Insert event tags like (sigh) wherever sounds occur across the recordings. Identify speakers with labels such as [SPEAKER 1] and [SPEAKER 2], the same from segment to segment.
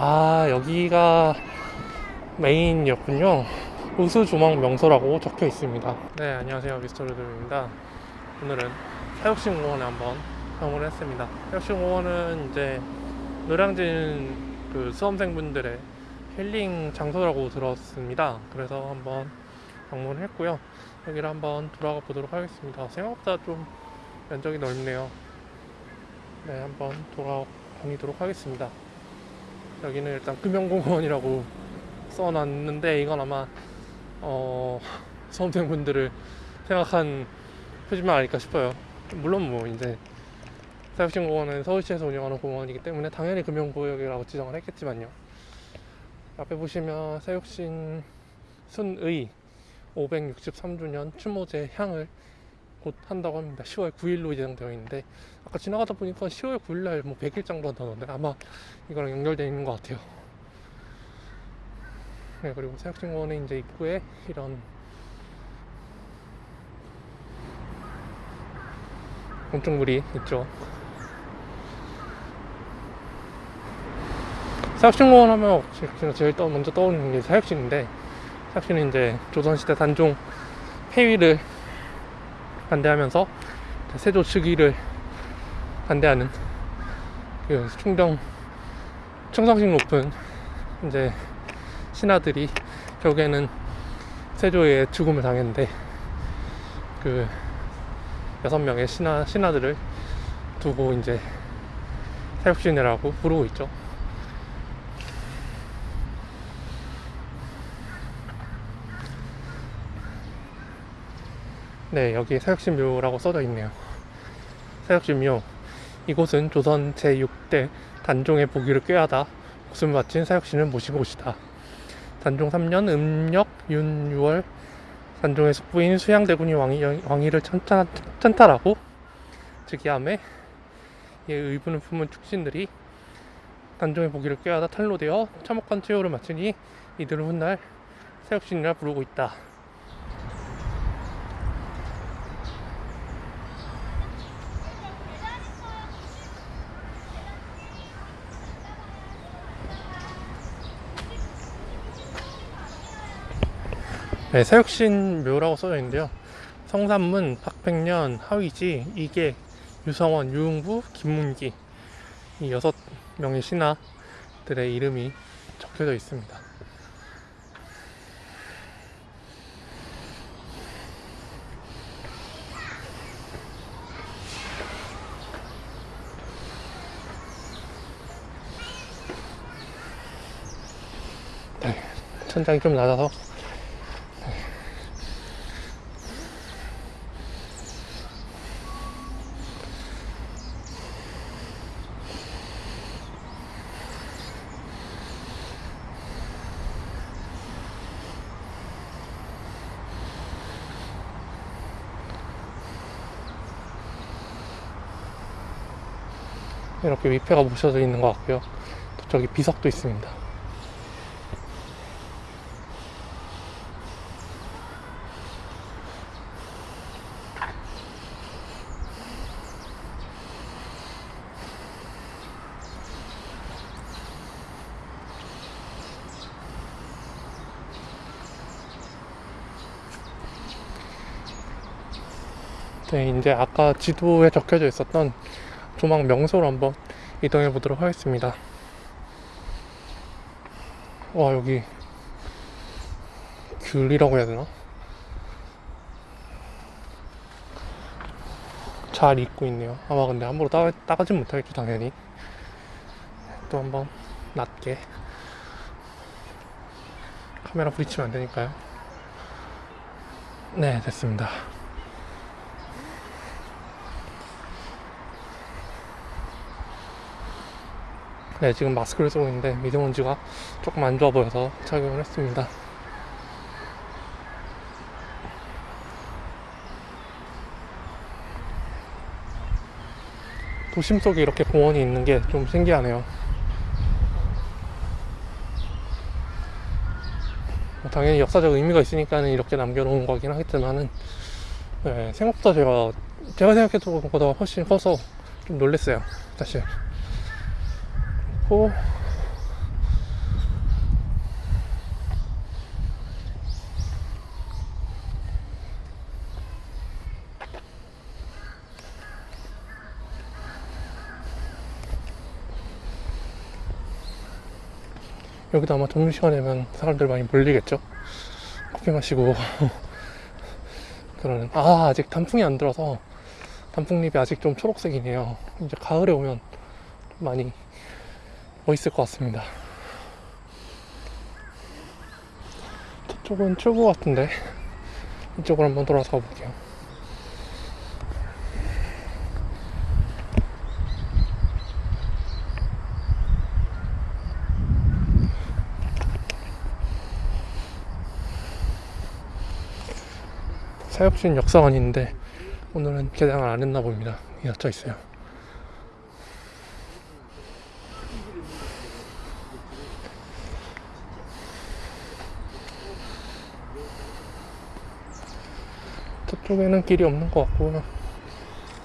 [SPEAKER 1] 아 여기가 메인이었군요. 우수조망 명소라고 적혀 있습니다. 네 안녕하세요. 미스터 루드입니다. 오늘은 사육식공원에 한번 방문을 했습니다. 사육식공원은 이제 노량진 그 수험생분들의 힐링 장소라고 들었습니다. 그래서 한번 방문을 했고요. 여기를 한번 돌아가 보도록 하겠습니다. 생각보다 좀 면적이 넓네요. 네 한번 돌아가 다니도록 하겠습니다 여기는 일단 금연공원이라고 써놨는데 이건 아마 어 (laughs) 수험생 분들을 생각한 표지만 아닐까 싶어요. 물론 뭐 이제 사육식공원은 서울시에서 운영하는 공원이기 때문에 당연히 금연구역이라고 지정을 했겠지만요. 앞에 보시면 사육신 순의 563주년 추모제 향을 곧 한다고 합니다. 10월 9일로 예정되어 있는데 아까 지나가다 보니까 10월 9일날 뭐 100일장도 한다던데 아마 이거랑 연결되어 있는 것 같아요. 네 그리고 사육식공원의 이제 입구에 이런 건축물이 있죠. 사육식공원 하면 제일 떠, 먼저 떠오르는 게 사육식인데 사육식은 이제 조선시대 단종 폐위를 반대하면서 세조 즉위를 반대하는 그 충정 충성심 높은 이제 신하들이 결국에는 세조의 죽음을 당했는데 그 여섯 명의 신하 신하들을 두고 이제 사육신이라고 부르고 있죠. 네, 여기 사육신묘라고 써져 있네요. 사육신묘. 이곳은 조선 제6대 단종의 보기를 꾀하다 목숨을 바친 사육신을 모신 곳이다. 단종 3년 음력 윤 6월 단종의 숙부인 수양대군이 왕위, 왕위를 천탄, 천탈하고 즉위함에 이에 의분을 품은 축신들이 단종의 보기를 꾀하다 탈로되어 참혹한 최후를 마치니 이들은 훗날 사육신이라 부르고 있다. 네, 사육신 묘라고 써져 있는데요. 성산문, 박백년, 하위지, 이계, 유성원, 유흥부, 김문기 이 여섯 명의 신하들의 이름이 적혀져 있습니다. 네, 천장이 좀 낮아서 이렇게 위패가 모셔져 있는 것 같고요. 또 저기 비석도 있습니다. 네, 이제 아까 지도에 적혀져 있었던 조망 명소로 한번 이동해 보도록 하겠습니다. 와, 여기 귤이라고 해야 되나? 잘 익고 있네요. 아마 근데 함부로 따, 따가진 못하겠죠, 당연히. 또 한번 낮게 카메라 부딪히면 안 되니까요. 네, 됐습니다. 네, 지금 마스크를 쓰고 있는데 미세먼지가 조금 안 좋아 보여서 착용을 했습니다. 도심 속에 이렇게 공원이 있는 게 좀 신기하네요. 뭐 당연히 역사적 의미가 있으니까 이렇게 남겨놓은 거긴 하겠지만은 네, 생각보다 제가 제가 생각했던 것보다 훨씬 커서 좀 놀랬어요 사실 놓고. 여기도 아마 점심시간이면 사람들 많이 몰리겠죠? 커피 마시고. (laughs) 그러는. 아 아직 단풍이 안 들어서 단풍잎이 아직 좀 초록색이네요. 이제 가을에 오면 많이 멋있을 것 같습니다 저쪽은 출구 같은데 이쪽으로 한번 돌아서 가볼게요 사역신 역사관인데 오늘은 개장을 안 했나 봅니다. 닫혀 있어요. 저쪽에는 길이 없는 것 같고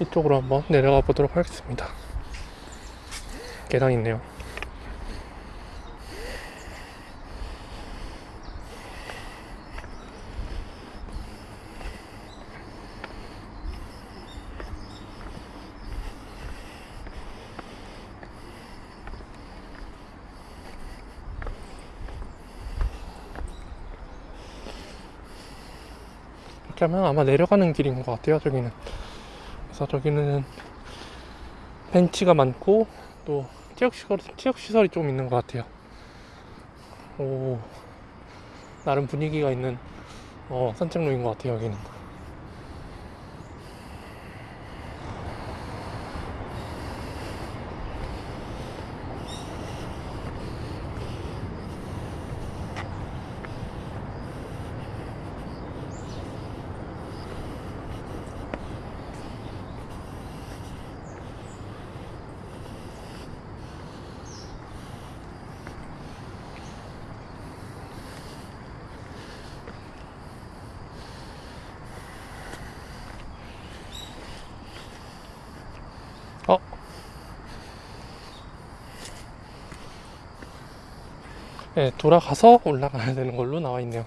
[SPEAKER 1] 이쪽으로 한번 내려가 보도록 하겠습니다. 계단 있네요. 하면 아마 내려가는 길인 것 같아요 저기는. 그래서 저기는 벤치가 많고 또 체육시설, 체육시설이 좀 있는 것 같아요. 오 나름 분위기가 있는 어, 산책로인 것 같아요 여기는 네, 돌아가서 올라가야 되는 걸로 나와 있네요.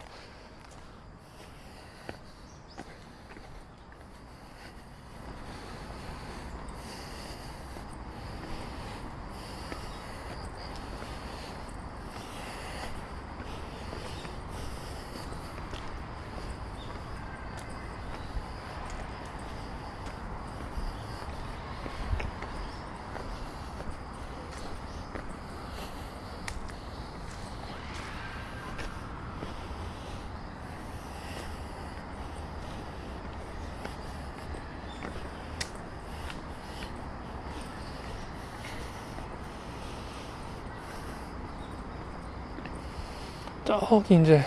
[SPEAKER 1] 저기 이제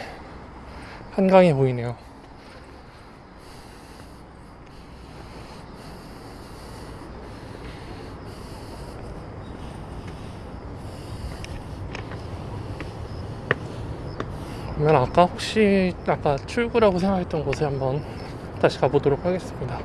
[SPEAKER 1] 한강이 보이네요. 그러면 아까 혹시 아까 출구라고 생각했던 곳에 한번 다시 가보도록 하겠습니다.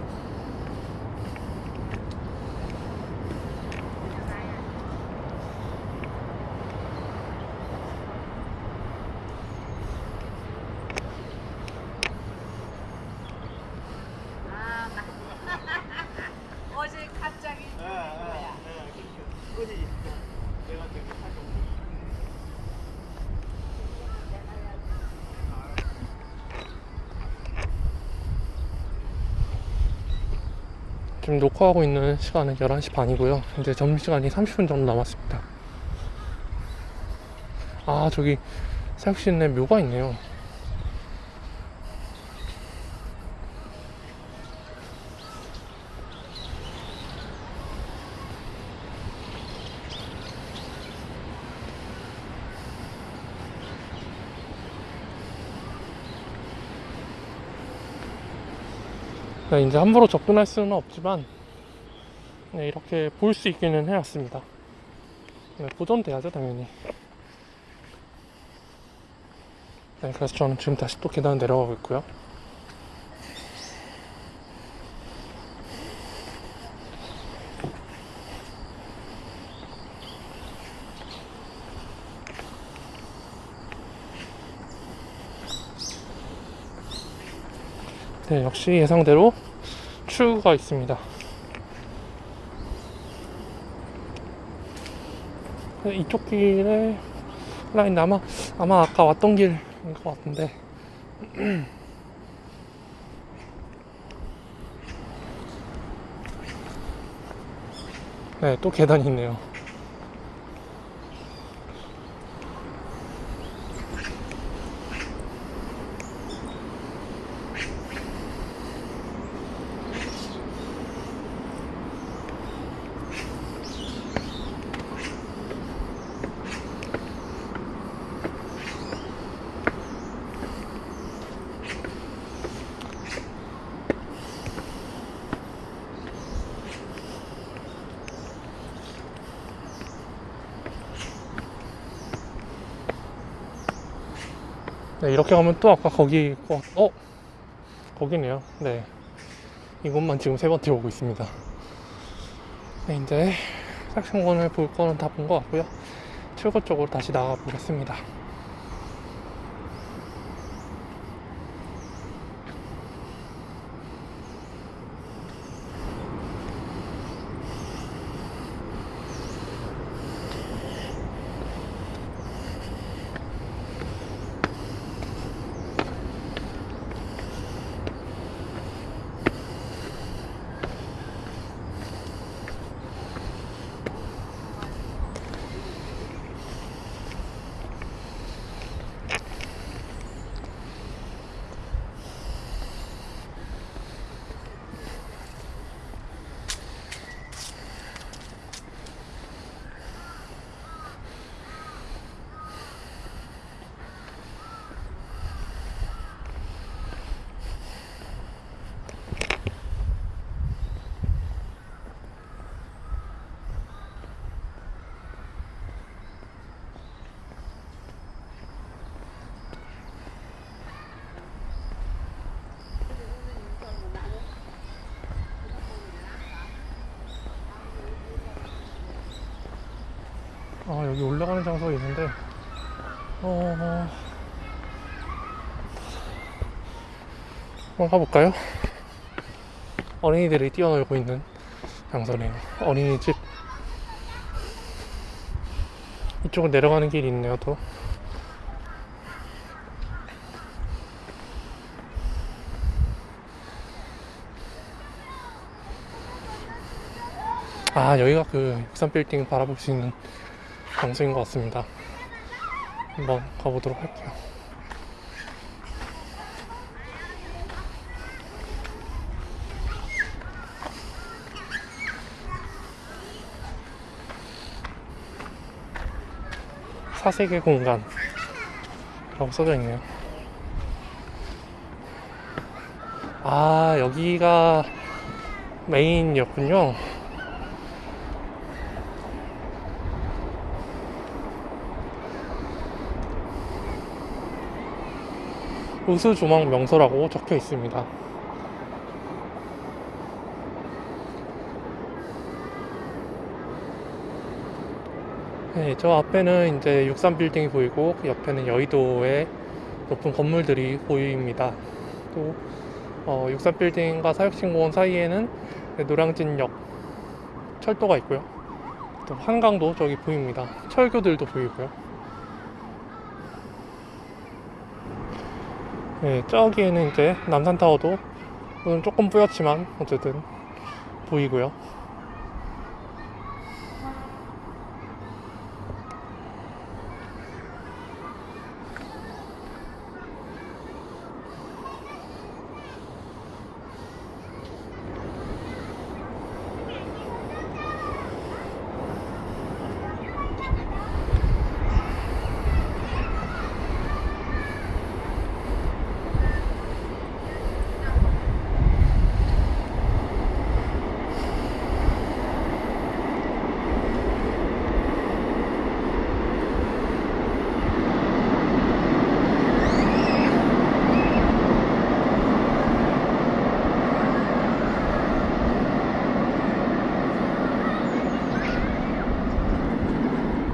[SPEAKER 2] 어제 갑자기 거야.
[SPEAKER 1] 지금 녹화하고 있는 시간은 11시 반이고요. 이제 점심시간이 30분 정도 남았습니다. 아, 저기 사육시내 묘가 있네요. 이제 함부로 접근할 수는 없지만 네, 이렇게 볼 수 있기는 해놨습니다. 네, 보존돼야죠 당연히. 네, 그래서 저는 지금 다시 또 계단 내려가고 있고요. 네, 역시 예상대로 출구가 있습니다. 네, 이쪽 길에 라인 아마 아마 아까 왔던 길인 것 같은데 (clears throat) 네 또 계단이 있네요 네, 이렇게 가면 또 아까 거기 어, 어? 거기네요. 네. 이곳만 지금 세 번째 오고 있습니다. 네, 이제 삭신공원을 볼 거는 다 본 것 같고요. 출구 쪽으로 다시 나가 보겠습니다. 아, 여기 올라가는 장소가 있는데, 어, 어... 한번 가볼까요? 어린이들이 뛰어놀고 있는 장소네요. 어린이집. 이쪽으로 내려가는 길이 있네요, 또. 아, 여기가 그 63빌딩 바라볼 수 있는 장소인 것 같습니다. 한번 가보도록 할게요. 사색의 공간이라고 써져 있네요. 아, 여기가 메인이었군요. 우수 조망 명소라고 적혀 있습니다. 네, 저 앞에는 이제 63빌딩이 보이고 그 옆에는 여의도의 높은 건물들이 보입니다. 또 어, 63빌딩과 사육신공원 사이에는 노량진역 철도가 있고요. 또 한강도 저기 보입니다. 철교들도 보이고요. 네, 저기에는 이제 남산타워도 조금 뿌옇지만 어쨌든 보이고요.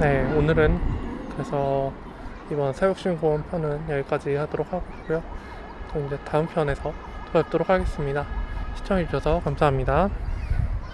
[SPEAKER 1] 네, 오늘은 그래서 이번 사육신고원 편은 여기까지 하도록 하고요. 또 이제 다음 편에서 또 뵙도록 하겠습니다. 시청해주셔서 감사합니다.